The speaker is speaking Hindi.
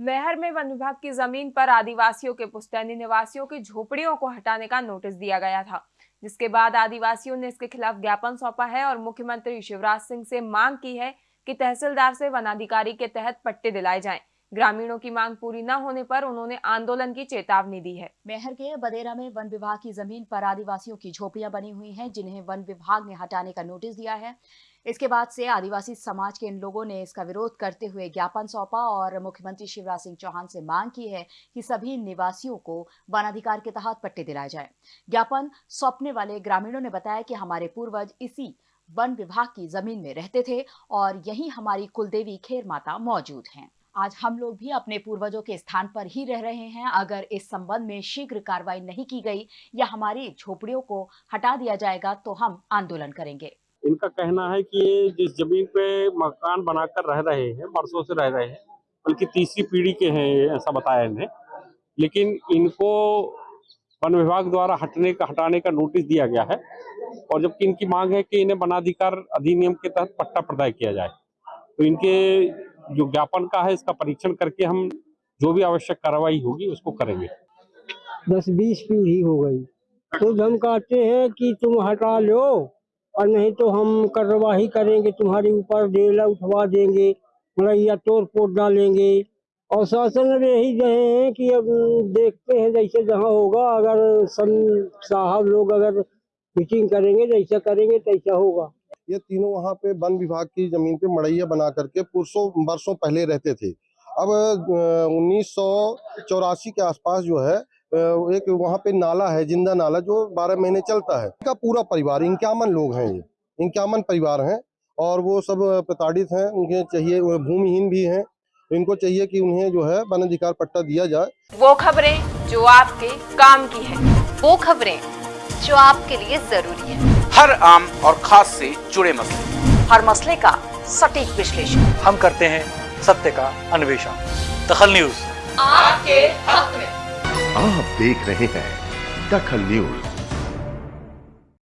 मैहर में वन विभाग की ज़मीन पर आदिवासियों के पुश्तैनी निवासियों की झोपड़ियों को हटाने का नोटिस दिया गया था, जिसके बाद आदिवासियों ने इसके खिलाफ ज्ञापन सौंपा है और मुख्यमंत्री शिवराज सिंह से मांग की है कि तहसीलदार से वनाधिकारी के तहत पट्टे दिलाए जाएँ। ग्रामीणों की मांग पूरी न होने पर उन्होंने आंदोलन की चेतावनी दी है। मेहर के बदेरा में वन विभाग की ज़मीन पर आदिवासियों की झोपड़ियाँ बनी हुई हैं, जिन्हें वन विभाग ने हटाने का नोटिस दिया है। इसके बाद से आदिवासी समाज के इन लोगों ने इसका विरोध करते हुए ज्ञापन सौंपा और मुख्यमंत्री शिवराज सिंह चौहान से मांग की है कि सभी निवासियों को वनाधिकार के तहत पट्टे दिलाए जाए। ज्ञापन सौंपने वाले ग्रामीणों ने बताया कि हमारे पूर्वज इसी वन विभाग की ज़मीन में रहते थे और यही हमारी कुलदेवी खेर माता मौजूद हैं। आज हम लोग भी अपने पूर्वजों के स्थान पर ही रह रहे हैं। अगर इस संबंध में शीघ्र कार्रवाई नहीं की गई या हमारी झोपड़ियों को हटा दिया जाएगा तो हम आंदोलन करेंगे। इनका कहना है कि ये जिस ज़मीन पे मकान बनाकर रह रहे हैं, बरसों से रह रहे हैं, बल्कि तीसरी पीढ़ी के हैं ऐसा बताया इन्हें। लेकिन इनको वन विभाग द्वारा हटने का, हटाने का नोटिस दिया गया है और जबकि इनकी मांग है कि इन्हें वनाधिकार अधिनियम के तहत पट्टा प्रदाय किया जाए। तो इनके जो ज्ञापन का है, इसका परीक्षण करके हम जो भी आवश्यक कार्रवाई होगी, उसको करेंगे। दस बीस पीढ़ी हो गई। तो हम कहते हैं कि तुम हटा लो, और नहीं तो हम कार्रवाई करेंगे, तुम्हारे ऊपर डेला उठवा देंगे मड़ैया तोड़ फोड़ डालेंगे। और शासन यही रहे हैं कि अब देखते हैं जैसे जहाँ होगा, अगर सन साहब लोग अगर मीटिंग करेंगे, जैसा करेंगे तैसा होगा। ये तीनों वहाँ पे वन विभाग की ज़मीन पे मड़ैया बना करके पुरसों, बरसों पहले रहते थे। अब उन्नीस सौ चौरासी के आसपास जो है एक वहाँ पे नाला है, ज़िंदा नाला, जो बारह महीने चलता है। इनका पूरा परिवार इक्यावन लोग हैं ये इक्यावन परिवार हैं, और वो सब प्रताड़ित हैं उनके चाहिए भूमिहीन भी हैं। इनको चाहिए कि उन्हें जो है वन अधिकार पट्टा दिया जाए। वो खबरें जो आपके काम की है, वो खबरें जो आपके लिए ज़रूरी है। हर आम और खास से जुड़े मसले। हर मसले का सटीक विश्लेषण। हम करते हैं सत्य का अन्वेषण। दखल न्यूज़। आपके हक में। आप देख रहे हैं दखल न्यूज़।